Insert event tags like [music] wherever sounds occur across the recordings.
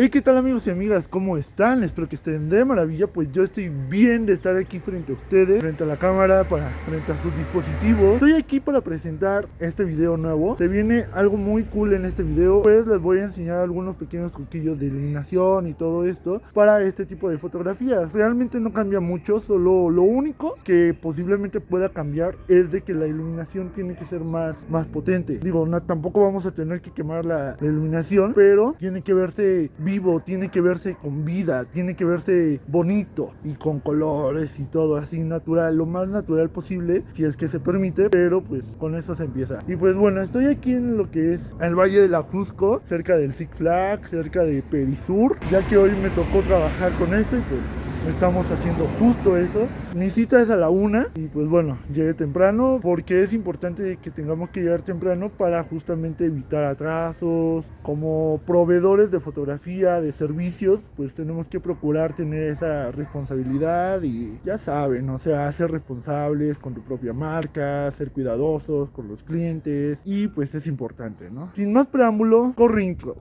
Hey, ¿qué tal amigos y amigas? ¿Cómo están? Espero que estén de maravilla. Pues yo estoy bien de estar aquí frente a ustedes, frente a la cámara, para, frente a sus dispositivos. Estoy aquí para presentar este video nuevo. Se viene algo muy cool en este video. Pues les voy a enseñar algunos pequeños truquillos de iluminación y todo esto para este tipo de fotografías. Realmente no cambia mucho, solo lo único que posiblemente pueda cambiar es de que la iluminación tiene que ser más, más potente. Digo, tampoco vamos a tener que quemar la, la iluminación, pero tiene que verse vivo, tiene que verse con vida, tiene que verse bonito y con colores y todo así natural, lo más natural posible, si es que se permite, pero pues con eso se empieza. Y pues bueno, estoy aquí en lo que es el Valle de la Jusco, cerca del Six Flags, cerca de Perisur, ya que hoy me tocó trabajar con esto y pues estamos haciendo justo eso. Mi cita es a la una y pues bueno, llegué temprano porque es importante que tengamos que llegar temprano para justamente evitar atrasos. Como proveedores de fotografía, de servicios, pues tenemos que procurar tener esa responsabilidad y ya saben, o sea, ser responsables con tu propia marca, ser cuidadosos con los clientes y pues es importante, ¿no? Sin más preámbulo, corre intro.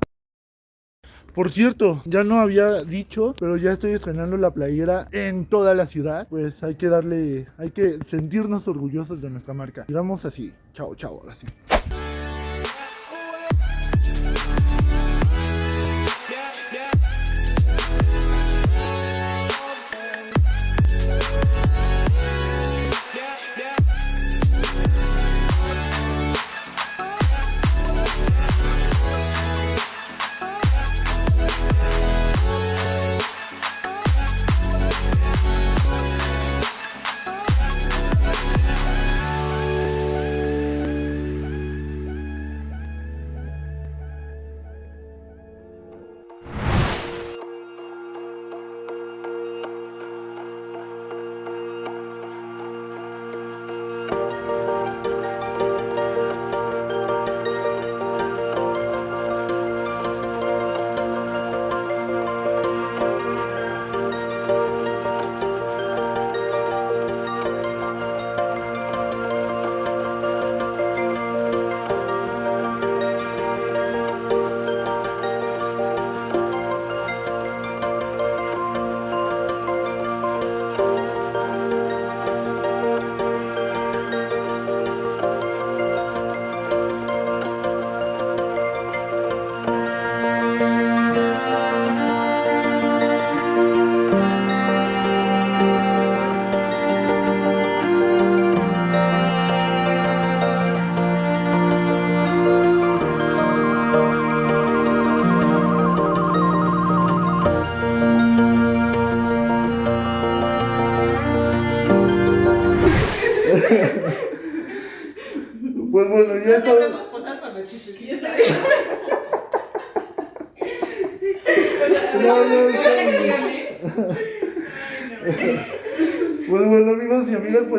Por cierto, ya no había dicho, pero ya estoy estrenando la playera en toda la ciudad. Pues hay que darle, hay que sentirnos orgullosos de nuestra marca. Digamos así, chao, chao, ahora sí.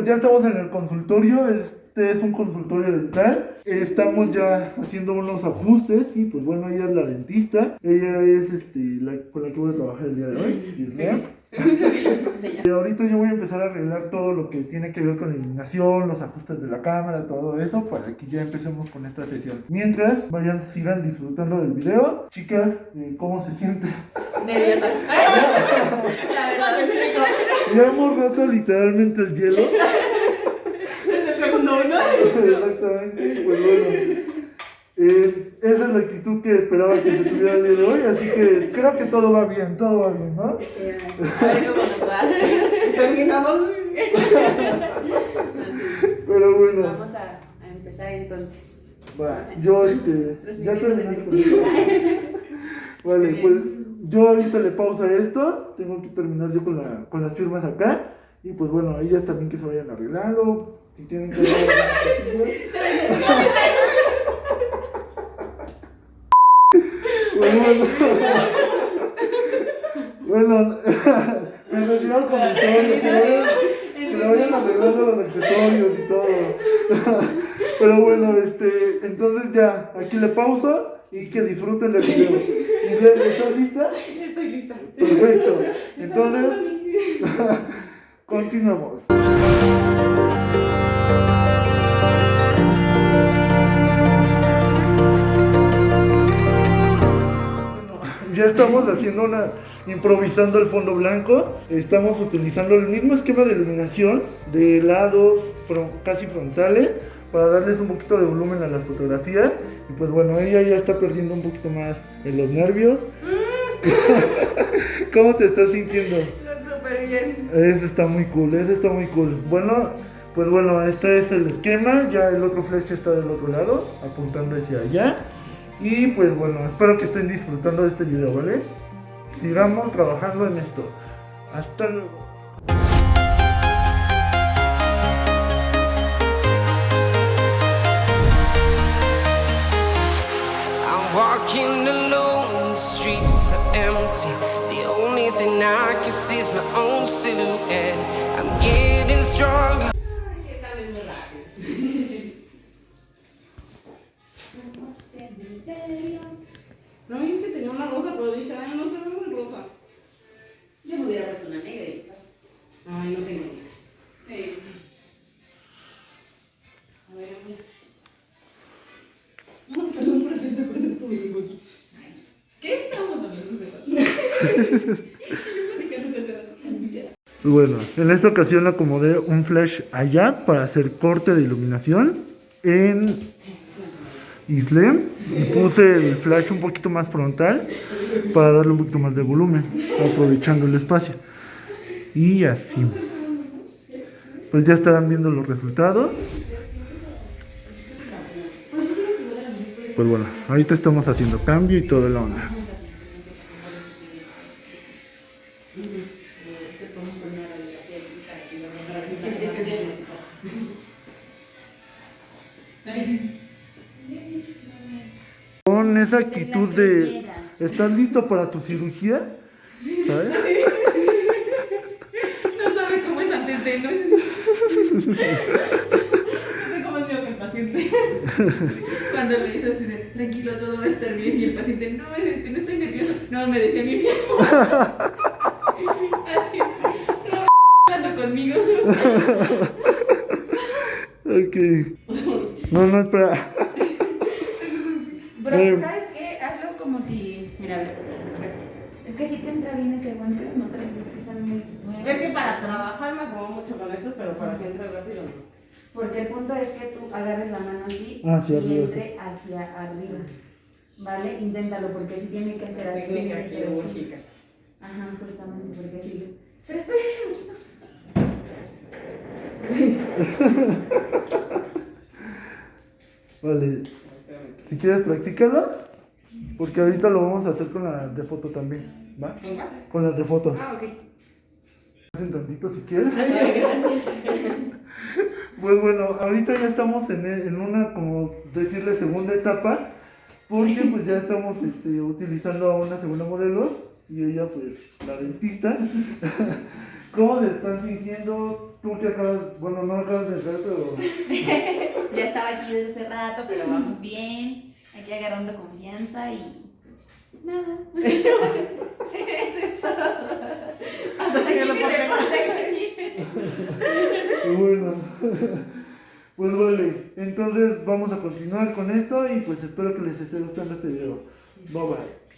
Ya estamos en el consultorio, este es un consultorio dental, estamos ya haciendo unos ajustes y pues bueno, ella es la dentista, ella es este, la con la que voy a trabajar el día de hoy, Dios [laughs] mío. Y ahorita yo voy a empezar a arreglar todo lo que tiene que ver con la iluminación, los ajustes de la cámara, todo eso, para que ya empecemos con esta sesión. Mientras, vayan, sigan disfrutando del video. Chicas, eh, ¿cómo se sienten? Nerviosas. [laughs] [laughs] Hemos roto literalmente el hielo. Es el segundo uno. Exactamente, pues bueno. eh, esa es la actitud que esperaba que se tuviera el día de hoy, así que creo que todo va bien, todo va bien, ¿no? Sí, A ver cómo nos va. [laughs] Terminamos. Pero bueno, Vamos a, a empezar entonces. va, yo este, ya esto. [laughs] Vale, pues yo ahorita le pausa esto, tengo que terminar yo con, la, con las firmas acá, y pues bueno, ellas también que se vayan arreglando, si tienen que... Pues bueno, bueno, [laughs] me refiero al comentario, que le vayan arreglando los accesorios y todo. [laughs] Pero bueno, este, entonces ya, aquí le pauso y que disfruten del video. Isabel, ¿Estás lista? Estoy lista. Perfecto. Entonces, [laughs] continuamos. ya estamos haciendo una, improvisando el fondo blanco. Estamos utilizando el mismo esquema de iluminación de lados fron- casi frontales para darles un poquito de volumen a la fotografía. Y pues bueno, ella ya está perdiendo un poquito más en los nervios. [laughs] ¿Cómo te estás sintiendo? Súper bien. Eso está muy cool, eso está muy cool. Bueno, pues bueno, este es el esquema. Ya el otro flash está del otro lado, apuntando hacia allá. Y pues bueno, espero que estén disfrutando de este video, ¿vale? Sigamos trabajando en esto. Hasta luego. Walking alone, the streets are empty. The only thing I can see is my own silhouette. I'm getting stronger. Que cambies muy rápido. No me dijiste que tenía una rosa, pero dije, ay, no se ve muy rosa. Yo me hubiera puesto una negra. Ay, no tengo ni. Sí. [laughs] Bueno, en esta ocasión acomodé un flash allá para hacer corte de iluminación en Islem y puse el flash un poquito más frontal para darle un poquito más de volumen, aprovechando el espacio. Y así. Pues ya estarán viendo los resultados. Pues bueno, ahorita estamos haciendo cambio y toda la onda. Esa actitud de ¿estás listo para tu cirugía? ¿Sabes? No sabe cómo es antes de no. Tengo más miedo que el paciente. Cuando le dices así de tranquilo, todo va a estar bien. Y el paciente, no, este, no estoy nervioso. No, me decía mi mismo. Así, no, hablando conmigo. Ok. No, no, espera. Bro, Eh. ¿sabes qué? Hazlo como si. Mira, a ver, a ver. Es que si te entra bien ese guante, no traes, es que están muy nuevos. Es que para trabajar me acomodo mucho con estos, pero para que entre rápido no. Porque el punto es que tú agarres la mano así Hacia y arriba, entre hacia arriba. ¿Vale? Inténtalo porque si tiene que ser así. Técnica tiene que ser así. quirúrgica. Ajá, justamente porque sí. Pero espera un [laughs] poquito. Vale. Si quieres, practícalo. Porque ahorita lo vamos a hacer con la de foto también. ¿Va? ¿Venga? Con las de foto. Ah, ok. Hacen tantito si quieres. Ay, [laughs] gracias. Pues bueno, ahorita ya estamos en, en una, como decirle, segunda etapa, porque pues ya estamos este, utilizando a una segunda modelo y ella pues la dentista. [laughs] ¿Cómo se están sintiendo? Tú que acabas, bueno, no acabas de entrar, pero [laughs] Ya estaba aquí desde hace rato, pero vamos bien. Aquí agarrando confianza y nada. Eso [laughs] [laughs] es todo. Hasta que Aquí lo mi reporte, bueno. [laughs] Pues vale, entonces vamos a continuar con esto y pues espero que les esté gustando este video. Bye bye.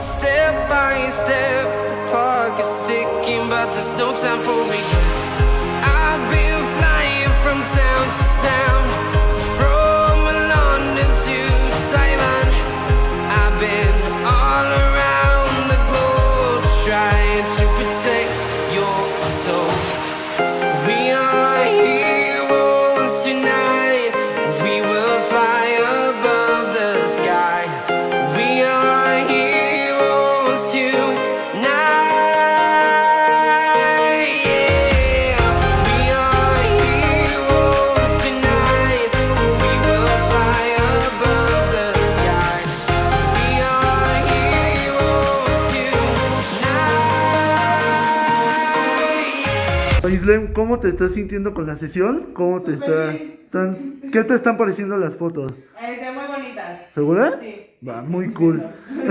Step by step, the clock is ticking, but there's no time for regrets. I've been flying from town to town, ¿cómo te estás sintiendo con la sesión? ¿Cómo te está, están, ¿Qué te están pareciendo las fotos? Este, muy bonitas. ¿Segura? Sí. Va, muy cool. [laughs]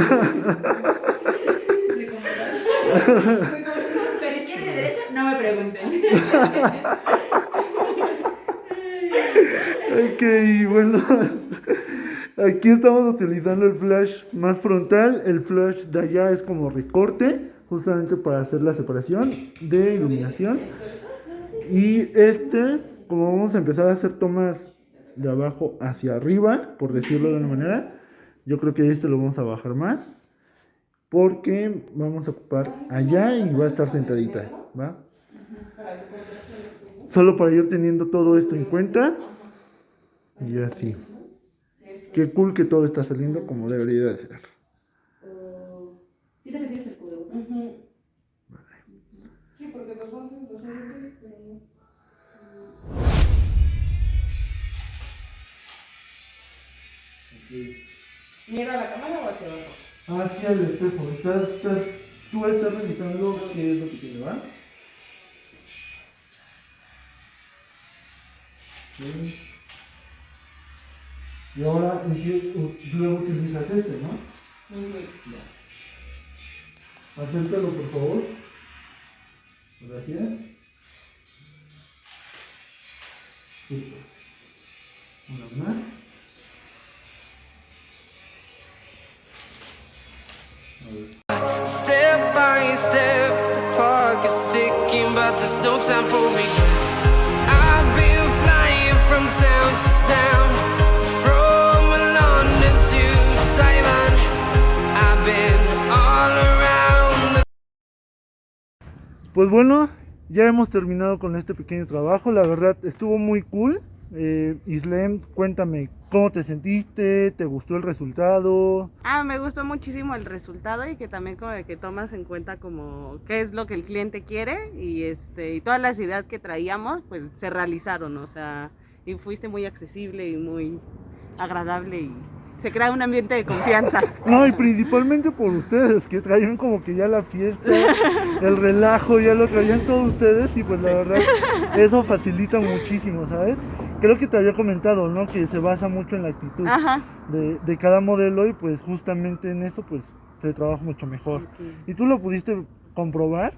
Pero izquierda y derecha, no me pregunten. [laughs] Ok, bueno. Aquí estamos utilizando el flash más frontal. El flash de allá es como recorte, justamente para hacer la separación de iluminación. Y este, como vamos a empezar a hacer tomas de abajo hacia arriba, por decirlo de una manera, yo creo que este lo vamos a bajar más. Porque vamos a ocupar allá y va a estar sentadita, ¿va? Solo para ir teniendo todo esto en cuenta. Y así. Qué cool que todo está saliendo como debería de ser. ¿Sí te refieres al Mira la cámara o hacia abajo. Hacia el espejo. Estás, estás, tú estás revisando qué es lo que tiene, ¿va? Sí. Y ahora empie- u- luego utilizas este, ¿no? Acércalo, por favor. Súper. Una más. A ver. Step by step, the clock is ticking, but there's no time for regrets. I've been flying from town to town, from London to Taiwan. Pues bueno, ya hemos terminado con este pequeño trabajo. La verdad estuvo muy cool. Eh, Islem, cuéntame, ¿cómo te sentiste? ¿Te gustó el resultado? Ah, me gustó muchísimo el resultado y que también como que tomas en cuenta como qué es lo que el cliente quiere y este y todas las ideas que traíamos pues se realizaron, o sea, y fuiste muy accesible y muy agradable y se crea un ambiente de confianza. [laughs] No, y principalmente por ustedes, que traían como que ya la fiesta, el relajo, ya lo traían todos ustedes y pues la verdad [laughs] eso facilita muchísimo, ¿sabes? Creo que te había comentado, ¿no? Que se basa mucho en la actitud de cada modelo y pues justamente en eso pues se trabaja mucho mejor. Y tú lo pudiste comprobar.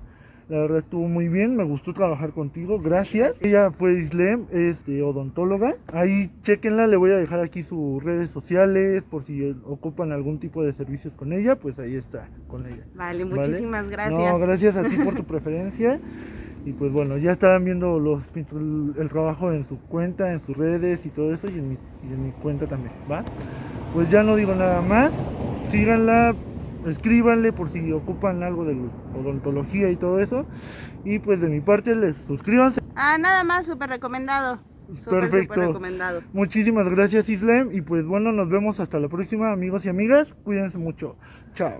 La verdad estuvo muy bien, me gustó trabajar contigo, gracias. Ella fue Islem, es de odontóloga. Ahí chequenla, le voy a dejar aquí sus redes sociales por si ocupan algún tipo de servicios con ella, pues ahí está, con ella. Vale, ¿vale? muchísimas gracias. No, gracias a ti por tu [laughs] preferencia. Y pues bueno, ya estaban viendo los, el, el trabajo en su cuenta, en sus redes y todo eso, y en mi, y en mi cuenta también, ¿va? Pues ya no digo nada más. Síganla, escríbanle por si ocupan algo de odontología y todo eso. Y pues de mi parte les suscríbanse. Ah, nada más, súper recomendado. Super, Perfecto. Recomendado. Muchísimas gracias Islem y pues bueno, nos vemos hasta la próxima amigos y amigas. Cuídense mucho. Chao.